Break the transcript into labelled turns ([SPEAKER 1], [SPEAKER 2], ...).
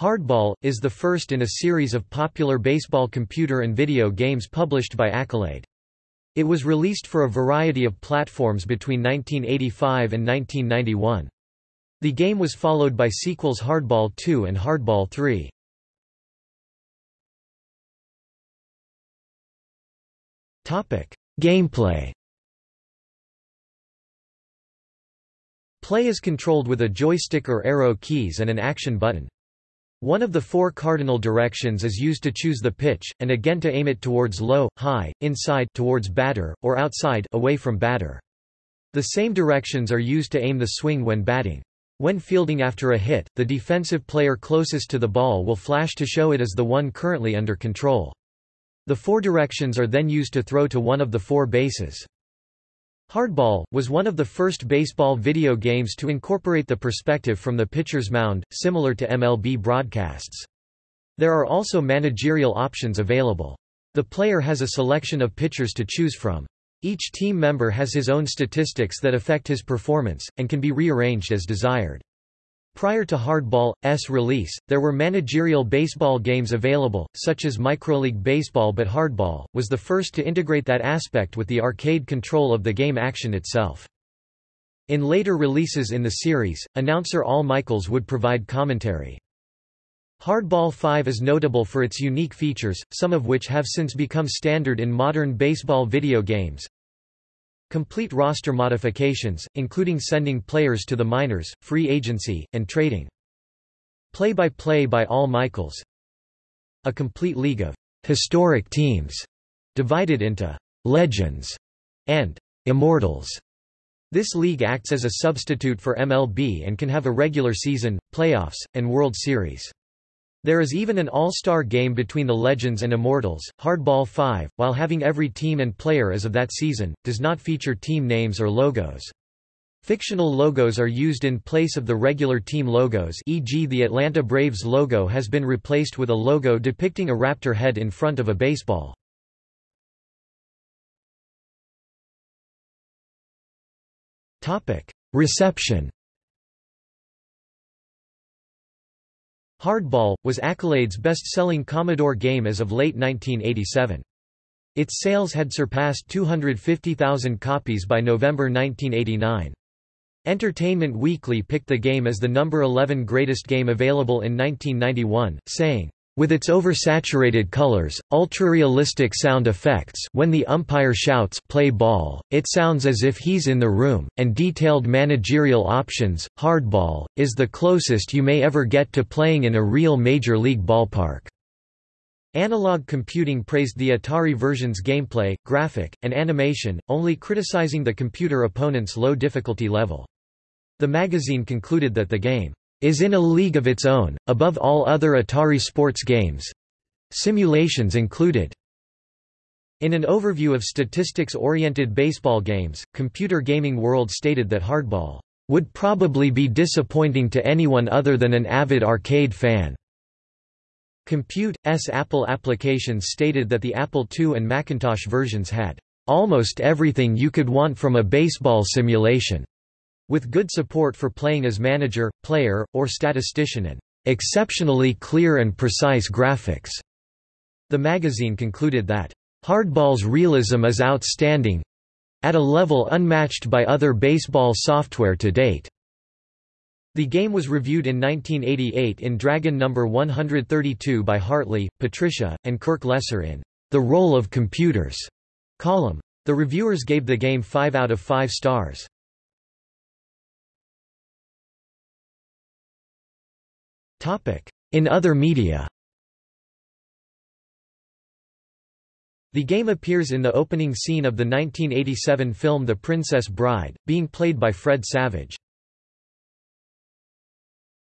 [SPEAKER 1] Hardball, is the first in a series of popular baseball computer and video games published by Accolade. It was released for a variety of platforms between 1985 and 1991. The game was followed by sequels Hardball 2 and Hardball 3. Gameplay Play is controlled with a joystick or arrow keys and an action button. One of the four cardinal directions is used to choose the pitch, and again to aim it towards low, high, inside towards batter, or outside away from batter. The same directions are used to aim the swing when batting. When fielding after a hit, the defensive player closest to the ball will flash to show it as the one currently under control. The four directions are then used to throw to one of the four bases. Hardball, was one of the first baseball video games to incorporate the perspective from the pitcher's mound, similar to MLB broadcasts. There are also managerial options available. The player has a selection of pitchers to choose from. Each team member has his own statistics that affect his performance, and can be rearranged as desired. Prior to Hardball's release, there were managerial baseball games available, such as Microleague Baseball but Hardball, was the first to integrate that aspect with the arcade control of the game action itself. In later releases in the series, announcer Al Michaels would provide commentary. Hardball 5 is notable for its unique features, some of which have since become standard in modern baseball video games, Complete roster modifications, including sending players to the minors, free agency, and trading. Play-by-play -play by Al Michaels. A complete league of historic teams, divided into legends and immortals. This league acts as a substitute for MLB and can have a regular season, playoffs, and World Series. There is even an all-star game between the Legends and Immortals. Hardball 5, while having every team and player as of that season, does not feature team names or logos. Fictional logos are used in place of the regular team logos e.g. the Atlanta Braves logo has been replaced with a logo depicting a raptor head in front of a baseball. Reception Hardball, was Accolade's best-selling Commodore game as of late 1987. Its sales had surpassed 250,000 copies by November 1989. Entertainment Weekly picked the game as the number 11 greatest game available in 1991, saying, with its oversaturated colors, ultra-realistic sound effects when the umpire shouts play ball, it sounds as if he's in the room, and detailed managerial options, hardball, is the closest you may ever get to playing in a real major league ballpark. Analog Computing praised the Atari version's gameplay, graphic, and animation, only criticizing the computer opponent's low difficulty level. The magazine concluded that the game is in a league of its own, above all other Atari sports games simulations included. In an overview of statistics-oriented baseball games, Computer Gaming World stated that Hardball would probably be disappointing to anyone other than an avid arcade fan. Compute.'s Apple applications stated that the Apple II and Macintosh versions had almost everything you could want from a baseball simulation with good support for playing as manager, player, or statistician and exceptionally clear and precise graphics. The magazine concluded that Hardball's realism is outstanding at a level unmatched by other baseball software to date. The game was reviewed in 1988 in Dragon No. 132 by Hartley, Patricia, and Kirk Lesser in The Role of Computers column. The reviewers gave the game 5 out of 5 stars. In other media The game appears in the opening scene of the 1987 film The Princess Bride, being played by Fred Savage.